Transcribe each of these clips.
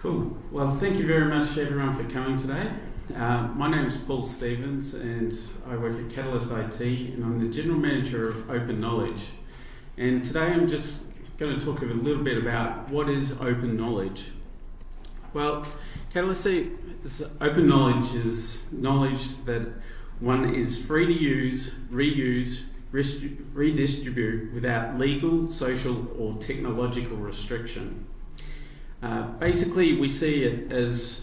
Cool. Well, thank you very much, everyone, for coming today. Uh, my name is Paul Stevens, and I work at Catalyst IT, and I'm the General Manager of Open Knowledge. And today I'm just going to talk a little bit about what is open knowledge. Well, Catalyst open knowledge is knowledge that one is free to use, reuse, redistribute without legal, social, or technological restriction. Uh, basically, we see it as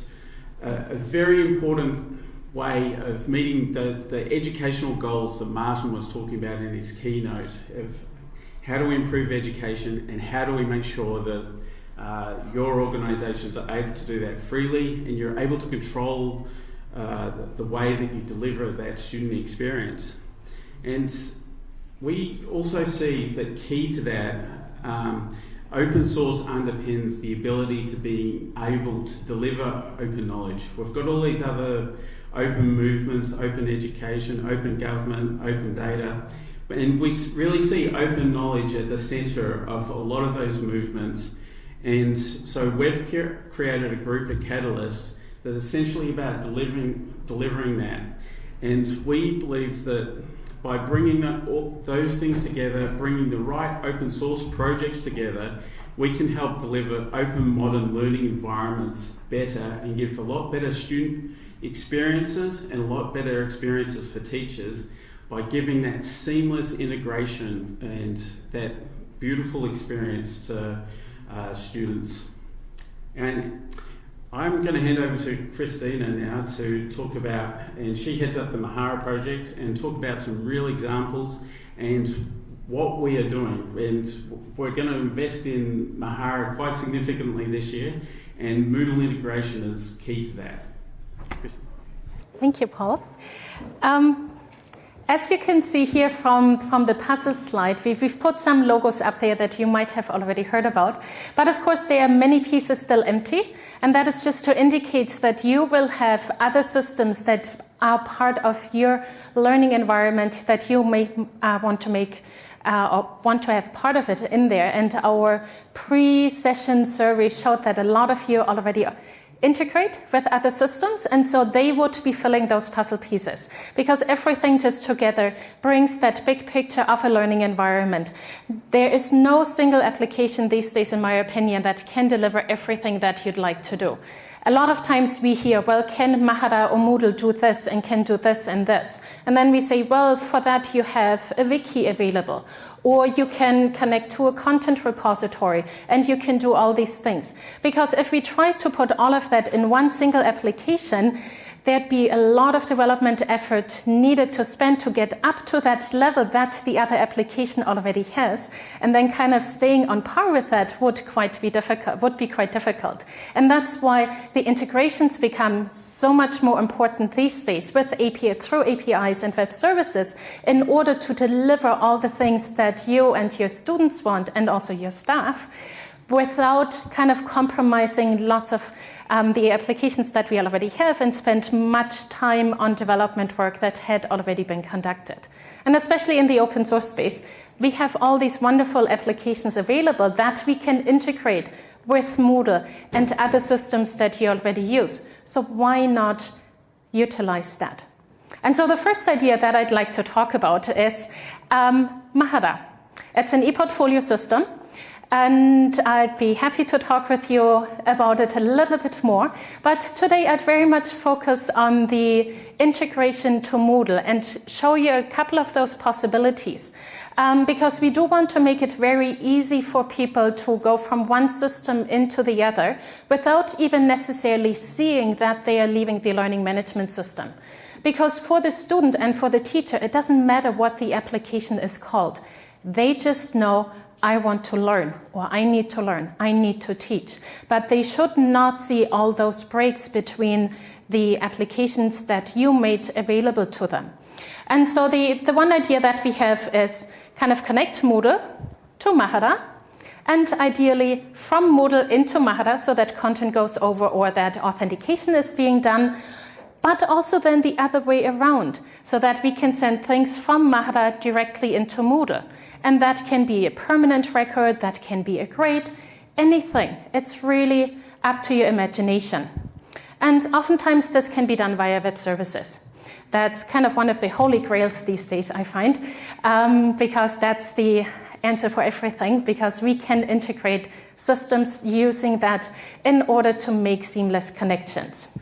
a, a, very important way of meeting the, the educational goals that Martin was talking about in his keynote of how do we improve education and how do we make sure that uh, your organisations are able to do that freely and you're able to control uh, the, the way that you deliver that student experience. And we also see that key to that um, Open source underpins the ability to be able to deliver open knowledge. We've got all these other open movements, open education, open government, open data, and we really see open knowledge at the centre of a lot of those movements. And so we've created a group of catalysts that's essentially about delivering, delivering that. And we believe that by bringing that, all, those things together, bringing the right open source projects together, we can help deliver open modern learning environments better and give a lot better student experiences and a lot better experiences for teachers by giving that seamless integration and that beautiful experience to uh, students. And I'm going to hand over to Christina now to talk about, and she heads up the Mahara project and talk about some real examples and what we are doing. And we're going to invest in Mahara quite significantly this year, and Moodle integration is key to that. Christina. Thank you, Paul. Um, as you can see here from, from the puzzle slide, we've, we've, put some logos up there that you might have already heard about. But of course, there are many pieces still empty. And that is just to indicate that you will have other systems that are part of your learning environment that you may uh, want to make uh, or want to have part of it in there. And our pre-session survey showed that a lot of you already integrate with other systems and so they would be filling those puzzle pieces because everything just together brings that big picture of a learning environment. There is no single application these days in my opinion that can deliver everything that you'd like to do. A lot of times we hear, well, can Mahara or Moodle do this and can do this and this? And then we say, well, for that you have a wiki available or you can connect to a content repository and you can do all these things. Because if we try to put all of that in one single application, there'd be a lot of development effort needed to spend to get up to that level that the other application already has. And then kind of staying on par with that would quite be difficult, would be quite difficult. And that's why the integrations become so much more important these days with API through APIs and web services in order to deliver all the things that you and your students want and also your staff without kind of compromising lots of um, the applications that we already have and spent much time on development work that had already been conducted. And especially in the open source space, we have all these wonderful applications available that we can integrate with Moodle and other systems that you already use. So why not utilize that? And so the first idea that I'd like to talk about is um, Mahara. It's an e-portfolio system and I'd be happy to talk with you about it a little bit more. But today I'd very much focus on the integration to Moodle and show you a couple of those possibilities. Um, because we do want to make it very easy for people to go from one system into the other without even necessarily seeing that they are leaving the learning management system. Because for the student and for the teacher, it doesn't matter what the application is called. They just know I want to learn, or I need to learn, I need to teach. But they should not see all those breaks between the applications that you made available to them. And so the, the one idea that we have is kind of connect Moodle to Mahara, and ideally from Moodle into Mahara so that content goes over or that authentication is being done, but also then the other way around so that we can send things from Mahara directly into Moodle. And that can be a permanent record, that can be a grade, anything. It's really up to your imagination. And oftentimes this can be done via web services. That's kind of one of the holy grails these days, I find, um, because that's the answer for everything, because we can integrate systems using that in order to make seamless connections.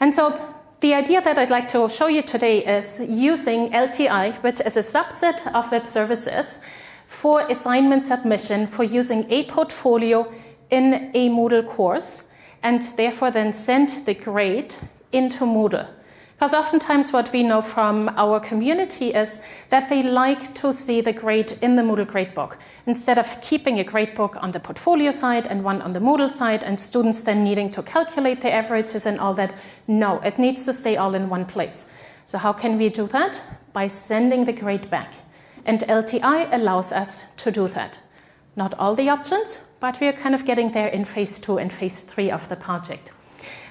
And so the idea that I'd like to show you today is using LTI, which is a subset of web services, for assignment submission for using a portfolio in a Moodle course and therefore then send the grade into Moodle. Because oftentimes what we know from our community is that they like to see the grade in the Moodle gradebook instead of keeping a gradebook on the portfolio side and one on the Moodle side and students then needing to calculate the averages and all that. No, it needs to stay all in one place. So how can we do that? By sending the grade back. And LTI allows us to do that. Not all the options, but we are kind of getting there in phase two and phase three of the project.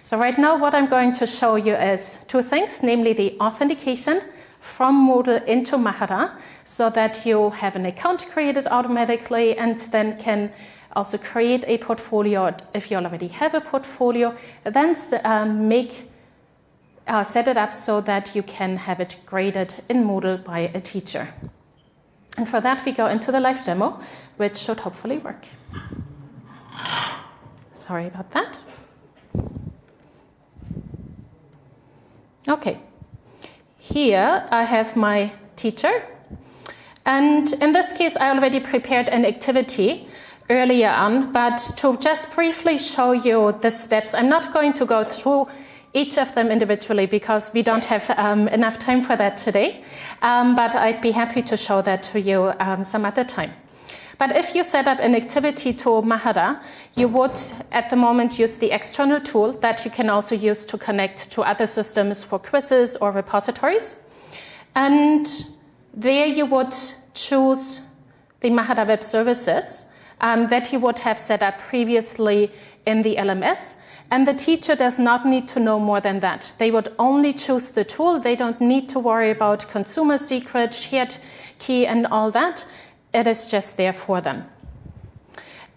So right now what I'm going to show you is two things, namely the authentication from Moodle into Mahara so that you have an account created automatically and then can also create a portfolio if you already have a portfolio, then um, make uh, set it up so that you can have it graded in Moodle by a teacher. And for that we go into the live demo, which should hopefully work. Sorry about that. Okay, here I have my teacher. And in this case, I already prepared an activity earlier on, but to just briefly show you the steps, I'm not going to go through each of them individually because we don't have um, enough time for that today. Um, but I'd be happy to show that to you um, some other time. But if you set up an activity to Mahara, you would at the moment use the external tool that you can also use to connect to other systems for quizzes or repositories. And there you would choose the Mahara Web Services um, that you would have set up previously in the LMS. And the teacher does not need to know more than that. They would only choose the tool. They don't need to worry about consumer secret, shared key, and all that it is just there for them.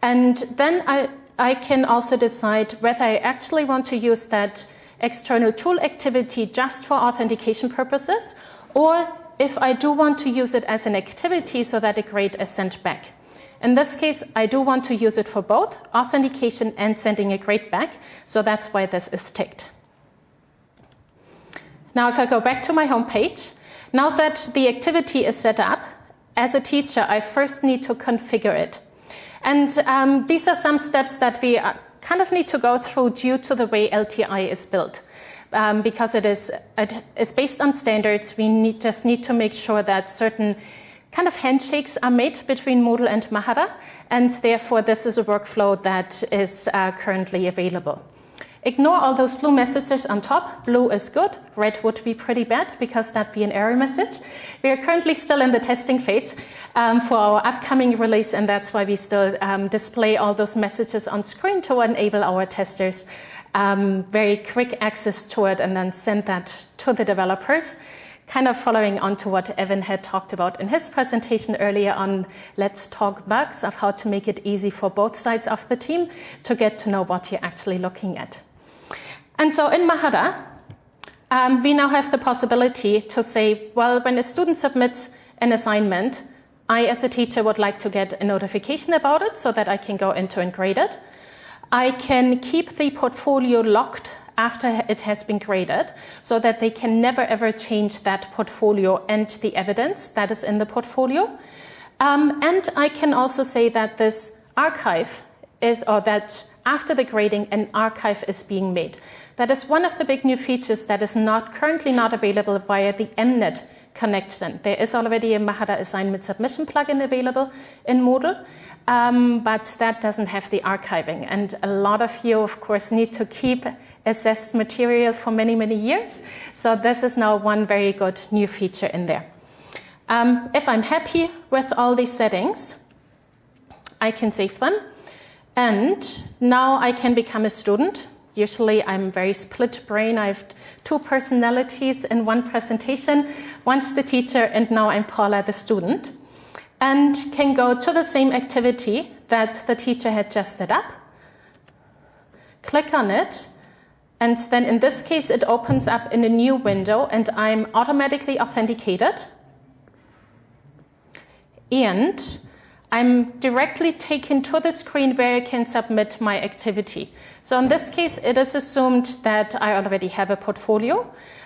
And then I, I can also decide whether I actually want to use that external tool activity just for authentication purposes, or if I do want to use it as an activity so that a grade is sent back. In this case, I do want to use it for both authentication and sending a grade back, so that's why this is ticked. Now, if I go back to my home page, now that the activity is set up, as a teacher, I first need to configure it. And um, these are some steps that we uh, kind of need to go through due to the way LTI is built. Um, because it is, it is based on standards, we need, just need to make sure that certain kind of handshakes are made between Moodle and Mahara, and therefore this is a workflow that is uh, currently available. Ignore all those blue messages on top. Blue is good. Red would be pretty bad because that'd be an error message. We are currently still in the testing phase um, for our upcoming release, and that's why we still um, display all those messages on screen to enable our testers um, very quick access to it and then send that to the developers. Kind of following on to what Evan had talked about in his presentation earlier on Let's Talk Bugs of how to make it easy for both sides of the team to get to know what you're actually looking at. And so in Mahara, um, we now have the possibility to say, well, when a student submits an assignment, I, as a teacher, would like to get a notification about it so that I can go into and grade it. I can keep the portfolio locked after it has been graded so that they can never ever change that portfolio and the evidence that is in the portfolio. Um, and I can also say that this archive is, or that after the grading, an archive is being made. That is one of the big new features that is not currently not available via the MNet connection. There is already a Mahara assignment submission plugin available in Moodle, um, but that doesn't have the archiving. And a lot of you, of course, need to keep assessed material for many, many years. So this is now one very good new feature in there. Um, if I'm happy with all these settings, I can save them. And now I can become a student Usually I'm very split brain. I have two personalities in one presentation. Once the teacher and now I'm Paula, the student. And can go to the same activity that the teacher had just set up. click on it, and then in this case, it opens up in a new window and I'm automatically authenticated. And I'm directly taken to the screen where I can submit my activity. So in this case, it is assumed that I already have a portfolio,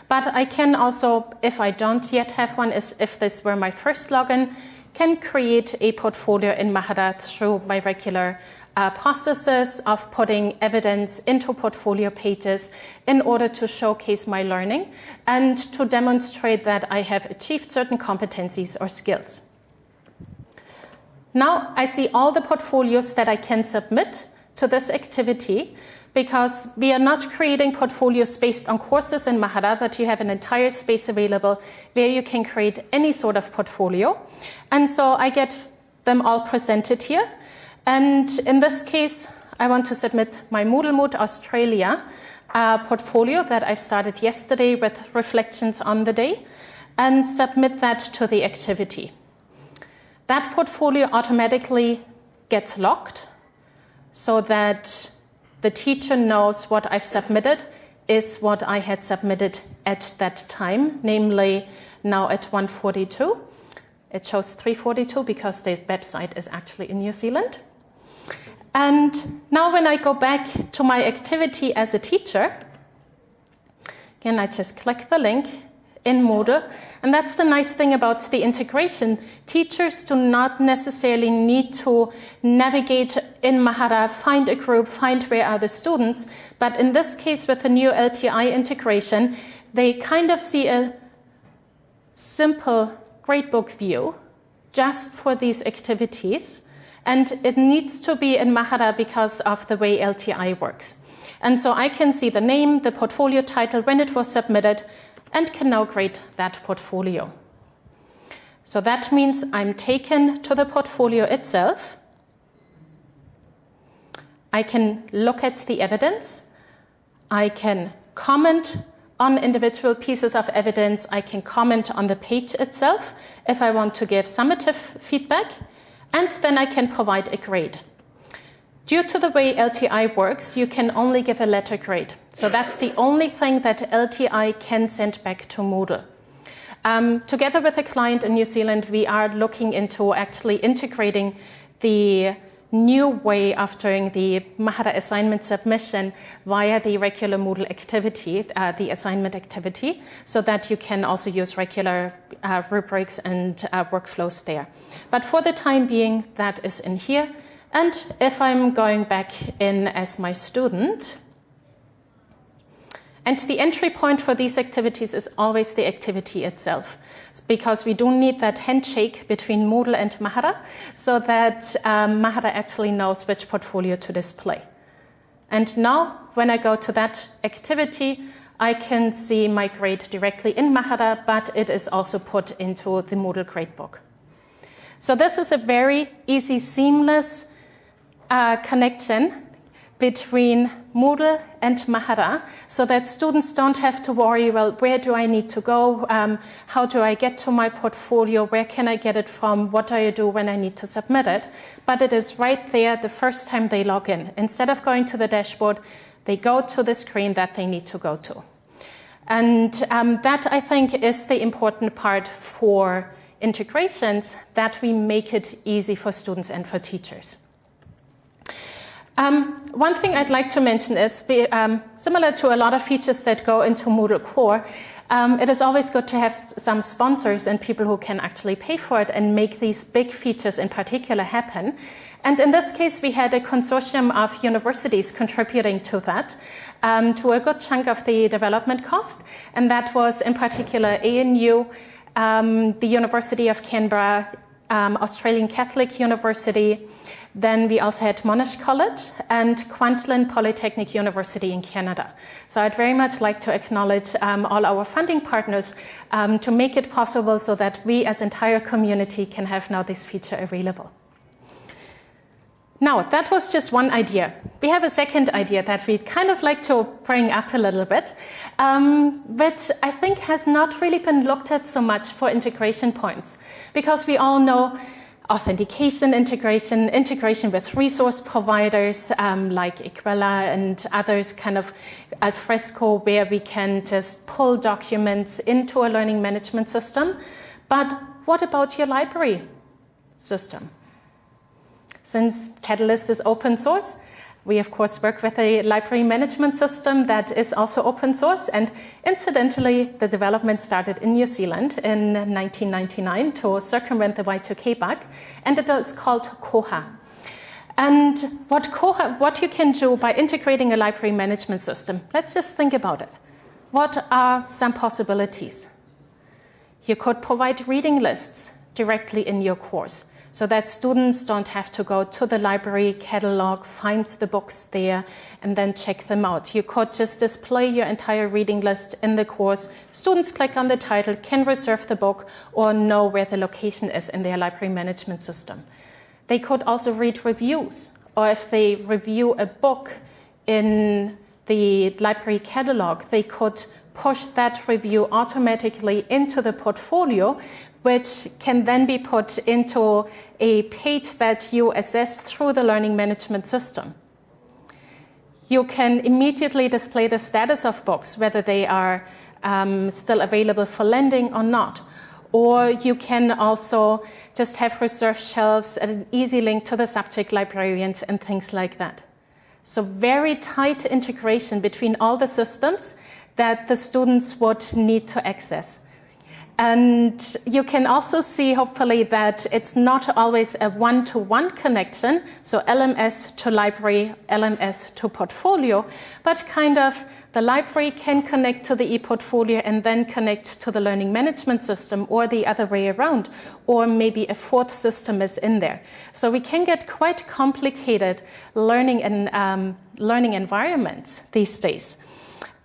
but I can also, if I don't yet have one, is if this were my first login, can create a portfolio in Mahara through my regular uh, processes of putting evidence into portfolio pages in order to showcase my learning and to demonstrate that I have achieved certain competencies or skills. Now I see all the portfolios that I can submit to this activity because we are not creating portfolios based on courses in Mahara, but you have an entire space available where you can create any sort of portfolio. And so I get them all presented here. And in this case, I want to submit my MoodleMoot Australia uh, portfolio that I started yesterday with reflections on the day and submit that to the activity. That portfolio automatically gets locked so that the teacher knows what I've submitted is what I had submitted at that time, namely now at 142. It shows 342 because the website is actually in New Zealand. And now when I go back to my activity as a teacher, again, I just click the link in Moodle. And that's the nice thing about the integration. Teachers do not necessarily need to navigate in Mahara, find a group, find where are the students. But in this case, with the new LTI integration, they kind of see a simple gradebook view just for these activities. And it needs to be in Mahara because of the way LTI works. And so I can see the name, the portfolio title, when it was submitted, and can now create that portfolio. So that means I'm taken to the portfolio itself. I can look at the evidence. I can comment on individual pieces of evidence. I can comment on the page itself if I want to give summative feedback. And then I can provide a grade. Due to the way LTI works, you can only give a letter grade. So that's the only thing that LTI can send back to Moodle. Um, together with a client in New Zealand, we are looking into actually integrating the new way of doing the Mahara assignment submission via the regular Moodle activity, uh, the assignment activity, so that you can also use regular uh, rubrics and uh, workflows there. But for the time being, that is in here. And if I'm going back in as my student, and the entry point for these activities is always the activity itself, because we do need that handshake between Moodle and Mahara so that um, Mahara actually knows which portfolio to display. And now, when I go to that activity, I can see my grade directly in Mahara, but it is also put into the Moodle gradebook. So this is a very easy, seamless uh, connection between Moodle and Mahara so that students don't have to worry, well, where do I need to go? Um, how do I get to my portfolio? Where can I get it from? What do I do when I need to submit it? But it is right there the first time they log in. Instead of going to the dashboard, they go to the screen that they need to go to. And um, that, I think, is the important part for integrations, that we make it easy for students and for teachers. Um, one thing I'd like to mention is, um, similar to a lot of features that go into Moodle Core, um, it is always good to have some sponsors and people who can actually pay for it and make these big features in particular happen. And in this case, we had a consortium of universities contributing to that, um, to a good chunk of the development cost. And that was in particular ANU, um, the University of Canberra, um, Australian Catholic University, then we also had Monash College and Kwantlen Polytechnic University in Canada. So I'd very much like to acknowledge um, all our funding partners um, to make it possible so that we as entire community can have now this feature available. Now, that was just one idea. We have a second idea that we'd kind of like to bring up a little bit, um, which I think has not really been looked at so much for integration points, because we all know authentication integration, integration with resource providers um, like Equella and others, kind of Alfresco, where we can just pull documents into a learning management system. But what about your library system? Since Catalyst is open source, we of course work with a library management system that is also open source and incidentally the development started in New Zealand in 1999 to circumvent the Y2K bug and it is called Koha. And what, Koha, what you can do by integrating a library management system, let's just think about it. What are some possibilities? You could provide reading lists directly in your course so that students don't have to go to the library catalog, find the books there, and then check them out. You could just display your entire reading list in the course. Students click on the title, can reserve the book, or know where the location is in their library management system. They could also read reviews, or if they review a book in the library catalog, they could push that review automatically into the portfolio which can then be put into a page that you assess through the learning management system. You can immediately display the status of books, whether they are um, still available for lending or not. Or you can also just have reserved shelves and an easy link to the subject librarians and things like that. So very tight integration between all the systems that the students would need to access. And you can also see, hopefully, that it's not always a one-to-one -one connection, so LMS to library, LMS to portfolio, but kind of the library can connect to the e-portfolio and then connect to the learning management system or the other way around, or maybe a fourth system is in there. So we can get quite complicated learning and um, learning environments these days.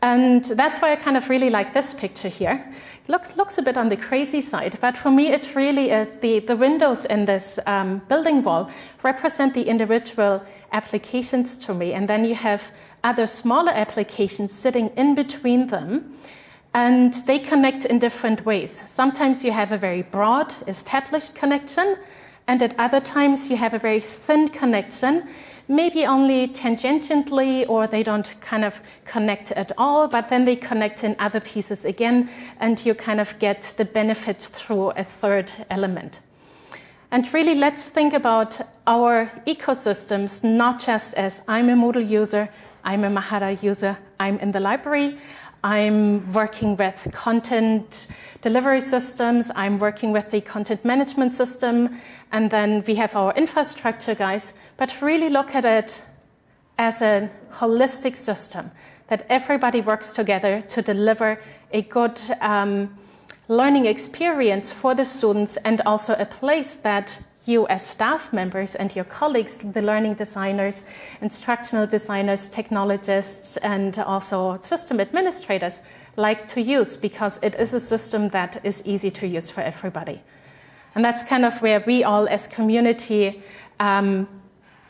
And that's why I kind of really like this picture here It looks, looks a bit on the crazy side, but for me it really is the, the windows in this um, building wall represent the individual applications to me. And then you have other smaller applications sitting in between them and they connect in different ways. Sometimes you have a very broad established connection and at other times you have a very thin connection maybe only tangentially or they don't kind of connect at all, but then they connect in other pieces again, and you kind of get the benefit through a third element. And really, let's think about our ecosystems not just as I'm a Moodle user, I'm a Mahara user, I'm in the library, I'm working with content delivery systems, I'm working with the content management system, and then we have our infrastructure guys, but really look at it as a holistic system that everybody works together to deliver a good um, learning experience for the students and also a place that you as staff members and your colleagues, the learning designers, instructional designers, technologists, and also system administrators like to use because it is a system that is easy to use for everybody. And that's kind of where we all as community um,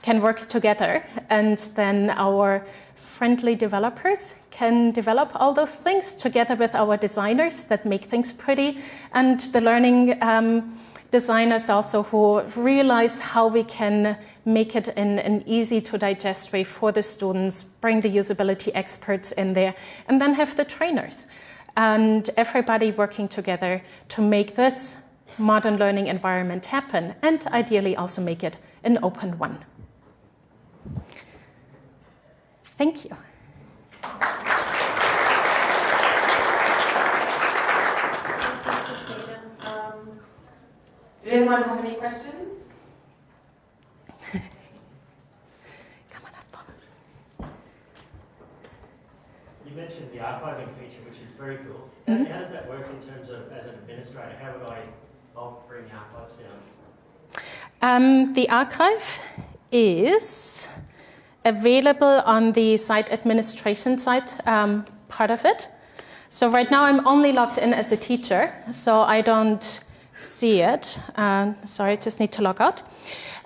can work together and then our friendly developers can develop all those things together with our designers that make things pretty and the learning um, designers also who realize how we can make it in an easy to digest way for the students, bring the usability experts in there, and then have the trainers and everybody working together to make this modern learning environment happen and ideally also make it an open one. Thank you. Did anyone have any questions? Come on up. You mentioned the archiving feature, which is very cool. Mhm. How does that work in terms of, as an administrator, how would I bulk bring archives down? Um, the archive is available on the site administration site um, part of it. So right now I'm only logged in as a teacher, so I don't see it. Um, sorry, just need to log out.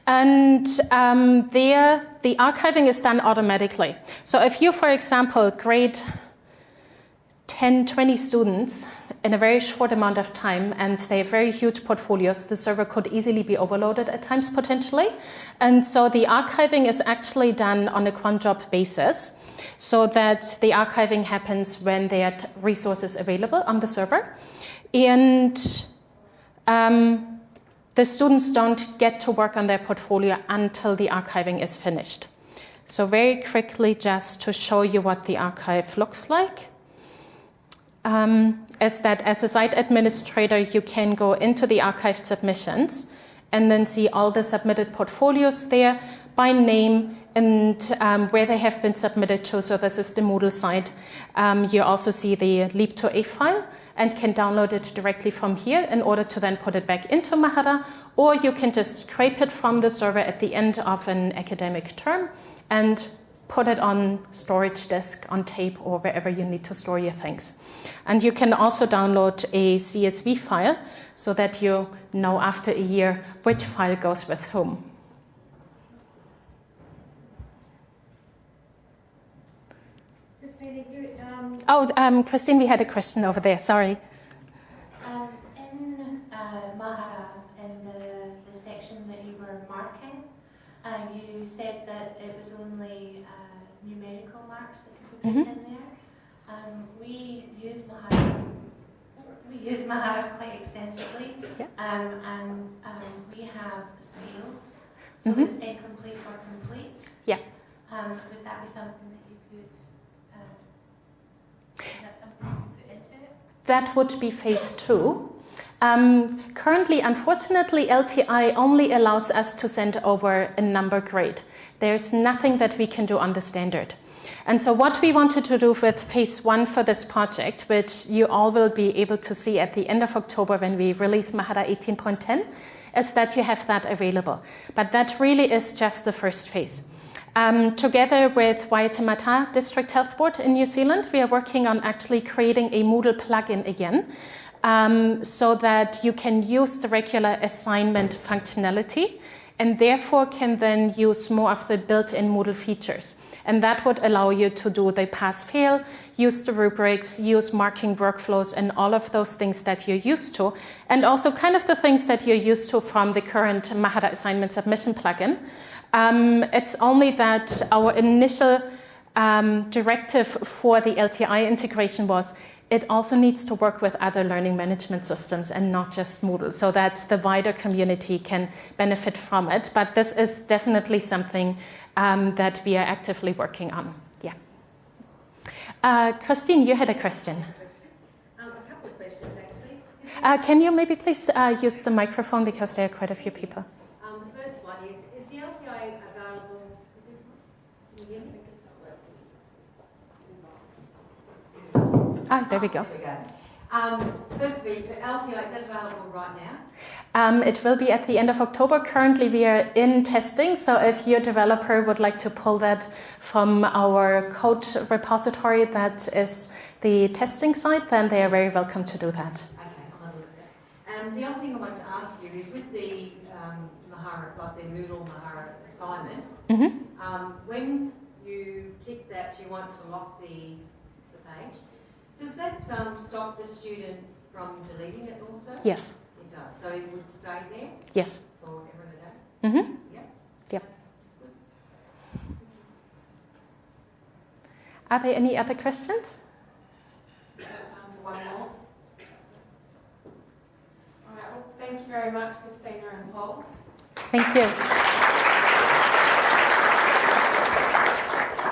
And um, there, the archiving is done automatically. So if you, for example, grade 10, 20 students in a very short amount of time and they have very huge portfolios, the server could easily be overloaded at times potentially. And so the archiving is actually done on a cron job basis so that the archiving happens when there are resources available on the server. And um, the students don't get to work on their portfolio until the archiving is finished. So very quickly, just to show you what the archive looks like, um, is that as a site administrator, you can go into the archived submissions and then see all the submitted portfolios there by name and um, where they have been submitted to. So this is the Moodle site. Um, you also see the Leap2A file and can download it directly from here in order to then put it back into Mahara, or you can just scrape it from the server at the end of an academic term and put it on storage disk, on tape, or wherever you need to store your things. And you can also download a CSV file so that you know after a year which file goes with whom. Christina, you, um, Oh, um, Christine, we had a question over there. Sorry. um, in uh, Mahara, in the, the section that you were marking, uh, you said that it was only uh, numerical marks that could be put in there. Um, we use Mahara. We use Mahara quite extensively, Yeah. um, and um, we have scales, so Mhm. it's incomplete or complete. Yeah. Um, would that be something that you could? Uh, is that something you could put into it? That would be phase two. Um, currently, unfortunately, LTI only allows us to send over a number grade. There's nothing that we can do on the standard. And so, what we wanted to do with phase one for this project, which you all will be able to see at the end of October when we release Mahara 18.10, is that you have that available. But that really is just the first phase. Um, together with Waitemata District Health Board in New Zealand, we are working on actually creating a Moodle plugin again um, so that you can use the regular assignment functionality and therefore can then use more of the built in Moodle features. And that would allow you to do the pass fail, use the rubrics, use marking workflows, and all of those things that you're used to. And also, kind of the things that you're used to from the current Mahara assignment submission plugin. Um, it's only that our initial um, directive for the LTI integration was it also needs to work with other learning management systems and not just Moodle so that the wider community can benefit from it. But this is definitely something um, that we are actively working on. Yeah. Uh, Christine, you had a question. Um, a couple of questions actually. Uh, can you maybe please uh, use the microphone because there are quite a few people? Um, the first one is, is the LTA available? Is this, can you hear me? Ah, there we go. There we go. Um, firstly, the LTA, is that available right now? Um, it will be at the end of October. Currently, we are in testing, so if your developer would like to pull that from our code repository that is the testing site, then they are very welcome to do that. Okay, I'll have a look at that. And the other thing I wanted to ask you is with the um, Mahara, like the Moodle Mahara assignment, Mhm. um, when you tick that you want to lock the, the page, does that um, stop the student from deleting it also? Yes, It does. So it would stay there yes. forever and a day? hmm Yeah? Yep. That's good. Are there any other questions? Time for one more. All right, well, thank you very much, Christina and Paul. Thank you.